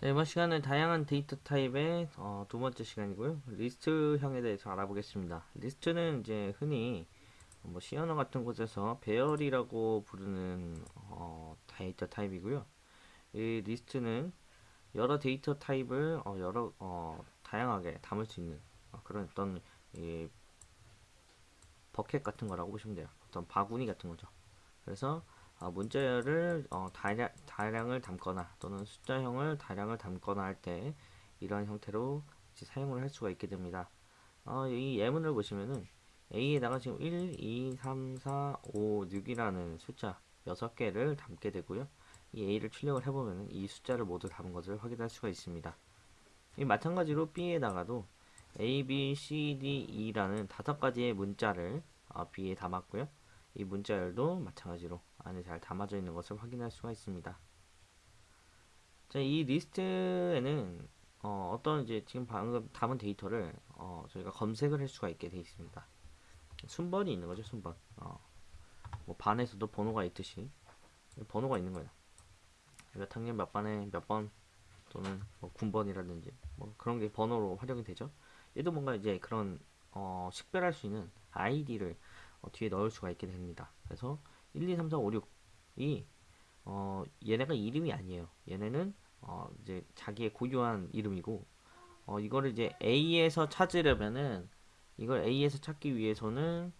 자, 이번 시간은 다양한 데이터 타입의 어, 두 번째 시간이고요. 리스트형에 대해서 알아보겠습니다. 리스트는 이제 흔히 뭐 C 언어 같은 곳에서 배열이라고 부르는 어, 데이터 타입이고요. 이 리스트는 여러 데이터 타입을 어, 여러 어, 다양하게 담을 수 있는 어, 그런 어떤 이 bucket 같은 거라고 보시면 돼요. 어떤 바구니 같은 거죠. 그래서 어, 문자열을 어, 다량, 다량을 담거나 또는 숫자형을 다량을 담거나 할 때 이러한 형태로 사용을 할 수가 있게 됩니다. 어, 이 예문을 보시면은 A에다가 지금 1, 2, 3, 4, 5, 6이라는 숫자 6개를 담게 되고요. 이 A를 출력을 해보면 이 숫자를 모두 담은 것을 확인할 수가 있습니다. 이 마찬가지로 B에다가도 A, B, C, D, E라는 다섯 가지의 문자를 어, B에 담았고요. 이 문자열도 마찬가지로 안에 잘 담아져 있는 것을 확인할 수가 있습니다. 자, 이 리스트에는 어, 떤 이제 지금 방금 담은 데이터를 어, 저희가 검색을 할 수가 있게 되어 있습니다. 순번이 있는 거죠, 순번. 어, 뭐 반에서도 번호가 있듯이 번호가 있는 거예요. 몇 학년 몇 반에 몇 번 또는 뭐 군번이라든지 뭐 그런 게 번호로 활용이 되죠. 얘도 뭔가 이제 그런 어, 식별할 수 있는 아이디를 어, 뒤에 넣을 수가 있게 됩니다. 그래서 1, 2, 3, 4, 5, 6이 어, 얘네가 이름이 아니에요. 얘네는 어, 이제 자기의 고유한 이름이고 어, 이거를 이제 A에서 찾으려면은 이걸 A에서 찾기 위해서는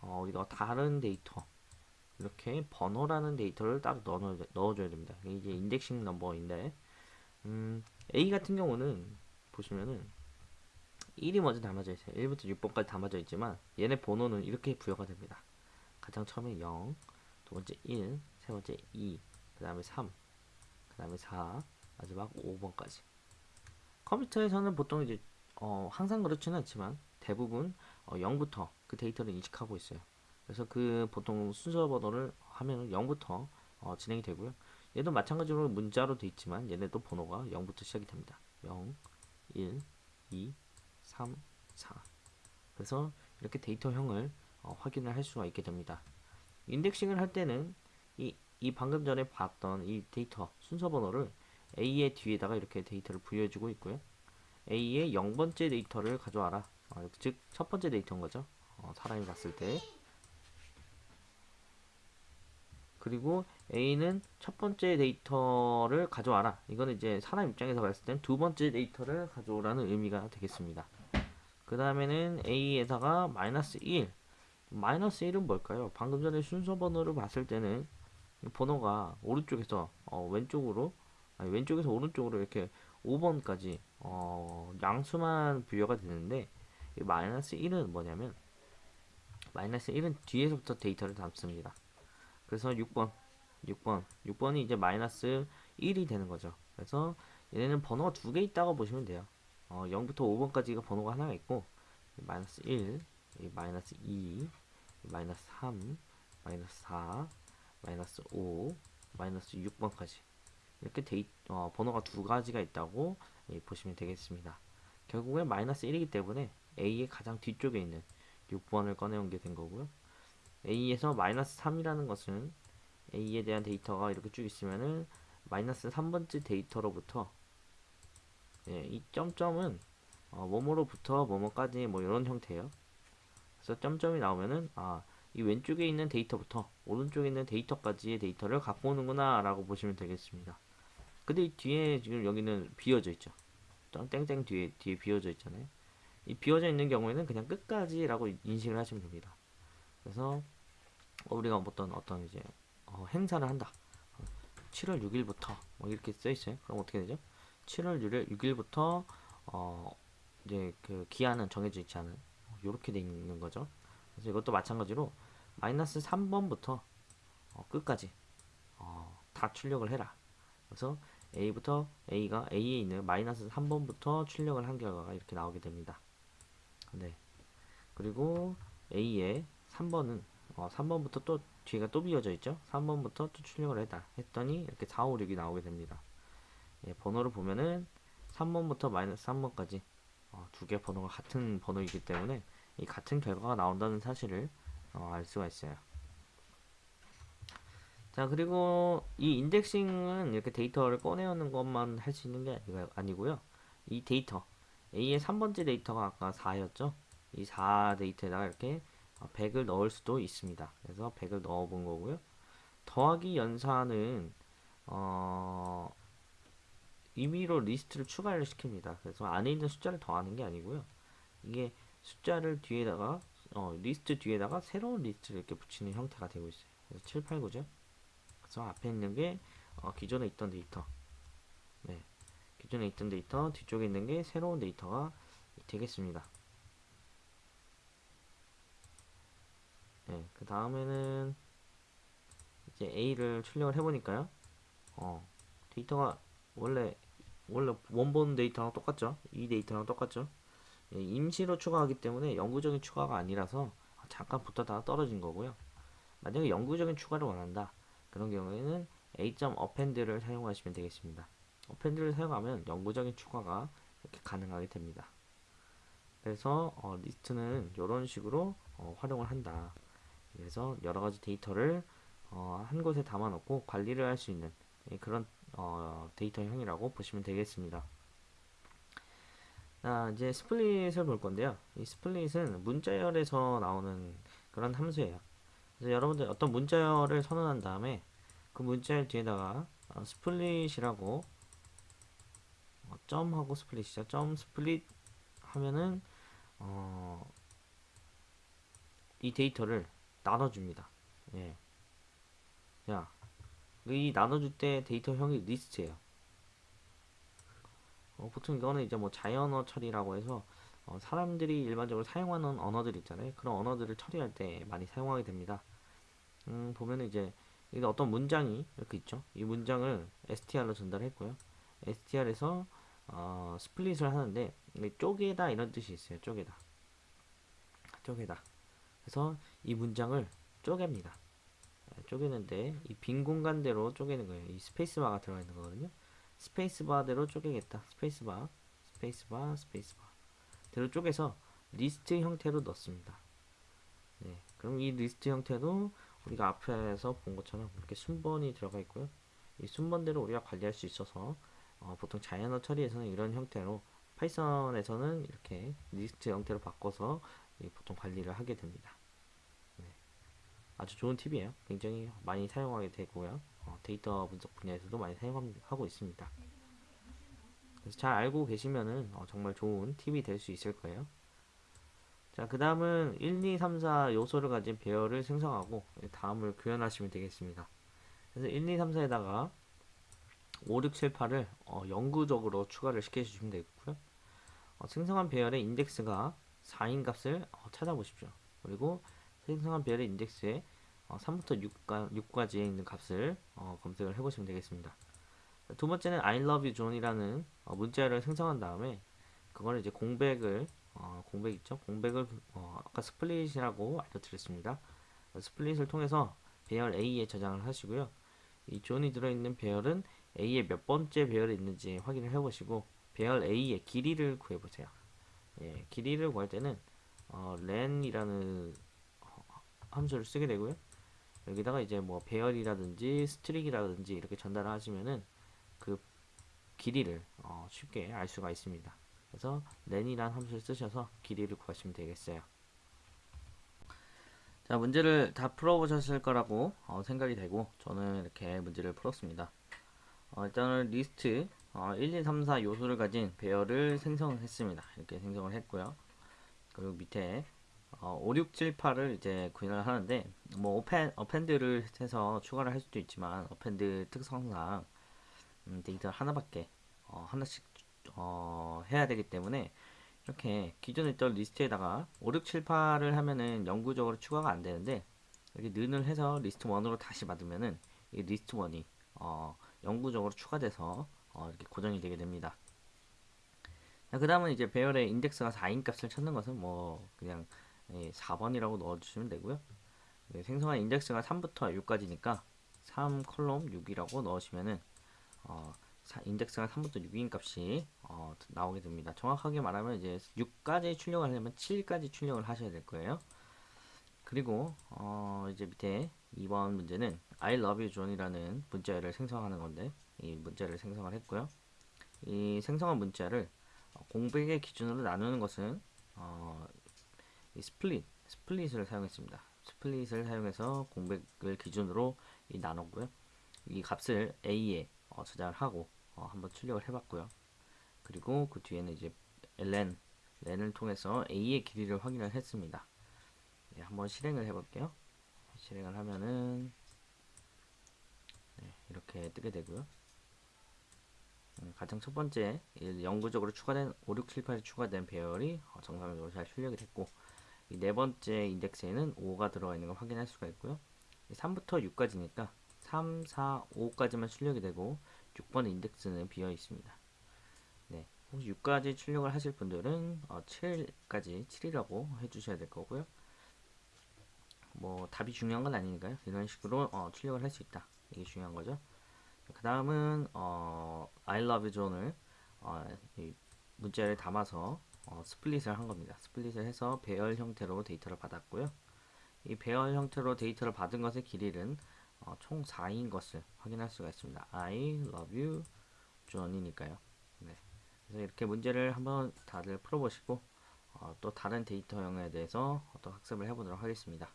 어, 우리가 다른 데이터 이렇게 번호라는 데이터를 따로 넣어, 넣어줘야 됩니다. 이게 indexing number인데 음, A 같은 경우는 보시면은 1이 먼저 담아져 있어요. 1부터 6번까지 담아져 있지만 얘네 번호는 이렇게 부여가 됩니다. 가장 처음에 0, 두 번째 1, 세 번째 2, 그 다음에 3, 그 다음에 4, 마지막 5번까지. 컴퓨터에서는 보통 이제 어, 항상 그렇지는 않지만 대부분 어, 0부터 그 데이터를 인식하고 있어요. 그래서 그 보통 순서 번호를 하면 0부터 어, 진행이 되고요. 얘도 마찬가지로 문자로 돼 있지만 얘네도 번호가 0부터 시작이 됩니다. 0, 1, 2, 3, 4 그래서 이렇게 데이터형을 어, 확인을 할 수가 있게 됩니다. indexing을 할 때는 이, 이 방금 전에 봤던 이 데이터 순서 번호를 A의 뒤에다가 이렇게 데이터를 부여해주고 있고요. A의 0번째 데이터를 가져와라. 어, 즉, 첫 번째 데이터인 거죠. 어, 사람이 봤을 때. 그리고 A는 첫 번째 데이터를 가져와라. 이거는 이제 사람 입장에서 봤을 땐 두 번째 데이터를 가져오라는 의미가 되겠습니다. 그 다음에는 A에다가 마이너스 1. 마이너스 1은 뭘까요? 방금 전에 순서 번호를 봤을 때는 번호가 오른쪽에서 어, 왼쪽으로 아니, 왼쪽에서 오른쪽으로 이렇게 5번까지 어, 양수만 부여가 되는데 마이너스 1은 뭐냐면 마이너스 1은 뒤에서부터 데이터를 담습니다. 그래서 6번 6번 6번이 이제 마이너스 1이 되는 거죠. 그래서 얘네는 번호가 두 개 있다고 보시면 돼요. 어, 0부터 5번까지가 번호가 하나가 있고 마이너스 1, 마이너스 2, 마이너스 3, 마이너스 4, 마이너스 5, 마이너스 6번까지 이렇게 데이, 어, 번호가 두 가지가 있다고 예, 보시면 되겠습니다. 결국에 마이너스 1이기 때문에 A의 가장 뒤쪽에 있는 6번을 꺼내온 게 된 거고요. A에서 마이너스 3이라는 것은 A에 대한 데이터가 이렇게 쭉 있으면은 마이너스 3번째 데이터로부터 예, 이 점점은 어, 뭐뭐로부터 뭐뭐까지 뭐 이런 형태예요. 그래서 점점이 나오면은 아, 이 왼쪽에 있는 데이터부터 오른쪽에 있는 데이터까지의 데이터를 갖고 오는구나 라고 보시면 되겠습니다. 근데 이 뒤에 지금 여기는 비어져 있죠. 땡땡 뒤에 뒤에 비어져 있잖아요. 이 비어져 있는 경우에는 그냥 끝까지 라고 인식을 하시면 됩니다. 그래서 우리가 어떤 어떤 이제 어, 행사를 한다. 7월 6일부터 뭐 이렇게 써 있어요. 그럼 어떻게 되죠? 7월 6일, 부터 어 이제 그 기한은 정해져 있지 않은 이렇게 돼 있는 거죠. 그래서 이것도 마찬가지로 마이너스 3번부터 어, 끝까지 어, 다 출력을 해라. 그래서 A부터 A가 A에 있는 마이너스 3번부터 출력을 한 결과가 이렇게 나오게 됩니다. 네. 그리고 A의 3번은 어, 3번부터 또 뒤가 또 비어져 있죠. 3번부터 또 출력을 했다. 했더니 이렇게 4, 5, 6이 나오게 됩니다. 예, 번호를 보면은 3번부터 마이너스 3번까지 어, 두개 번호가 같은 번호이기 때문에 이 같은 결과가 나온다는 사실을 어, 알 수가 있어요. 자, 그리고 이 indexing은 이렇게 데이터를 꺼내오는 것만 할 수 있는 게 아니- 아니고요. 이 데이터, A의 3번째 데이터가 아까 4였죠? 이 4 데이터에다가 이렇게 100을 넣을 수도 있습니다. 그래서 100을 넣어 본 거고요. 더하기 연산은, 어, 임의로 리스트를 추가를 시킵니다. 그래서 안에 있는 숫자를 더하는 게 아니고요. 이게 숫자를 뒤에다가, 어, 리스트 뒤에다가 새로운 리스트를 이렇게 붙이는 형태가 되고 있어요. 그래서 7, 8, 9죠? 그래서 앞에 있는 게 어, 기존에 있던 데이터. 네. 기존에 있던 데이터, 뒤쪽에 있는 게 새로운 데이터가 되겠습니다. 네. 그 다음에는 이제 A를 출력을 해보니까요. 어, 데이터가 원래 원래 원본 데이터랑 똑같죠? 이 데이터랑 똑같죠? 예, 임시로 추가하기 때문에 영구적인 추가가 아니라서 잠깐 붙었다가 떨어진 거고요. 만약에 영구적인 추가를 원한다. 그런 경우에는 a.append를 사용하시면 되겠습니다. append를 사용하면 영구적인 추가가 이렇게 가능하게 됩니다. 그래서 어, 리스트는 이런 식으로 어, 활용을 한다. 그래서 여러 가지 데이터를 어, 한 곳에 담아놓고 관리를 할 수 있는 예, 그런 어, 데이터형이라고 보시면 되겠습니다. 자, 이제 split을 볼 건데요. 이 split은 문자열에서 나오는 그런 함수예요. 그래서 여러분들 어떤 문자열을 선언한 다음에 그 문자열 뒤에다가 어, split이라고 어, 점하고 split이죠. 점 split 하면은 어, 이 데이터를 나눠줍니다. 예. 자, 이 나눠줄 때 데이터형이 리스트예요. 어, 보통 이거는 이제 뭐 자연어 처리라고 해서 어, 사람들이 일반적으로 사용하는 언어들 있잖아요. 그런 언어들을 처리할 때 많이 사용하게 됩니다. 음, 보면은 이제 어떤 문장이 이렇게 있죠. 이 문장을 str로 전달했고요. str에서 어, split을 하는데 쪼개다 이런 뜻이 있어요. 쪼개다. 쪼개다. 그래서 이 문장을 쪼갭니다. 네, 쪼개는데 이 빈 공간대로 쪼개는 거예요. 이 스페이스바가 들어가 있는 거거든요. 스페이스바대로 쪼개겠다. 스페이스바, 스페이스바, 스페이스바. 대로 쪼개서 리스트 형태로 넣습니다. 네, 그럼 이 리스트 형태도 우리가 앞에서 본 것처럼 이렇게 순번이 들어가 있고요. 이 순번대로 우리가 관리할 수 있어서 어, 보통 자연어 처리에서는 이런 형태로 파이썬에서는 이렇게 리스트 형태로 바꿔서 보통 관리를 하게 됩니다. 네. 아주 좋은 팁이에요. 굉장히 많이 사용하게 되고요. 어, 데이터 분석 분야에서도 많이 사용하고 있습니다. 그래서 잘 알고 계시면은 어, 정말 좋은 팁이 될 수 있을 거예요. 자, 그 다음은 1, 2, 3, 4 요소를 가진 배열을 생성하고 다음을 구현하시면 되겠습니다. 그래서 1, 2, 3, 4에다가 5, 6, 7, 8을 어, 영구적으로 추가를 시켜주시면 되겠고요. 어, 생성한 배열의 인덱스가 4인 값을 어, 찾아보십시오. 그리고 생성한 배열의 인덱스에 어, 3부터 6가, 6까 지에 있는 값을 어, 검색을 해보시면 되겠습니다. 두 번째는 I love you John이라는 어, 문자를 생성한 다음에 그거를 이제 공백을 어, 공백 있죠? 공백을 어, 아까 split이라고 알려드렸습니다. split을 통해서 배열 A에 저장을 하시고요. 이 John이 들어있는 배열은 A의 몇 번째 배열이 있는지 확인을 해보시고 배열 A의 길이를 구해보세요. 예, 길이를 구할 때는 어, len이라는 함수를 쓰게 되고요. 여기다가 이제 뭐 배열이라든지 string이라든지 이렇게 전달을 하시면은 그 길이를 어, 쉽게 알 수가 있습니다. 그래서 len이란 함수를 쓰셔서 길이를 구하시면 되겠어요. 자 문제를 다 풀어보셨을 거라고 어, 생각이 되고 저는 이렇게 문제를 풀었습니다. 어, 일단은 리스트 어, 1, 2, 3, 4 요소를 가진 배열을 생성했습니다. 이렇게 생성을 했고요. 그리고 밑에 어, 5, 6, 7, 8을 이제 구현을 하는데 뭐 appen, append를 해서 추가를 할 수도 있지만 append 특성상 음, 데이터 하나밖에 어, 하나씩 어, 해야 되기 때문에 이렇게 기존에 있던 리스트에다가 5, 6, 7, 8을 하면은 영구적으로 추가가 안 되는데 이렇게 는을 해서 리스트 1으로 다시 받으면은 이 리스트 1이 어, 영구적으로 추가돼서 어, 이렇게 고정이 되게 됩니다. 그 다음은 이제 배열의 인덱스가 4인 값을 찾는 것은 뭐 그냥 4번이라고 넣어주시면 되고요. 생성한 인덱스가 3부터 6까지니까 3 콜론 6이라고 넣으시면은 어, 인덱스가 3부터 6인 값이 어, 나오게 됩니다. 정확하게 말하면 이제 6까지 출력을 하려면 7까지 출력을 하셔야 될 거예요. 그리고 어, 이제 밑에 2번 문제는 I love you John이라는 문자를 생성하는 건데 이 문자를 생성을 했고요. 이 생성한 문자를 어, 공백의 기준으로 나누는 것은 어, 이 split, split을 사용했습니다. split을 사용해서 공백을 기준으로 이 나눴고요. 이 값을 A에 어, 저장을 하고 어, 한번 출력을 해봤고요. 그리고 그 뒤에는 이제 ln, len을 통해서 A의 길이를 확인을 했습니다. 네, 한번 실행을 해볼게요. 실행을 하면은 네, 이렇게 뜨게 되고요. 음, 가장 첫 번째 이 영구적으로 추가된 5, 6, 7, 8이 추가된 배열이 어, 정상적으로 잘 출력이 됐고 이 네 번째 인덱스에는 5가 들어가 있는 걸 확인할 수가 있고요. 3부터 6까지니까 3, 4, 5까지만 출력이 되고 6번 인덱스는 비어 있습니다. 네, 혹시 6까지 출력을 하실 분들은 어, 7까지 7이라고 해주셔야 될 거고요. 뭐 답이 중요한 건 아니니까요. 이런 식으로 어, 출력을 할 수 있다. 이게 중요한 거죠. 그 다음은 어, I love you 존을 어, 이 문자를 담아서 어, split을 한 겁니다. split을 해서 배열 형태로 데이터를 받았고요. 이 배열 형태로 데이터를 받은 것의 길이는 어, 총 4인 것을 확인할 수가 있습니다. I love you John이니까요. 네. 그래서 이렇게 문제를 한번 다들 풀어보시고 어, 또 다른 데이터형에 대해서 또 학습을 해보도록 하겠습니다.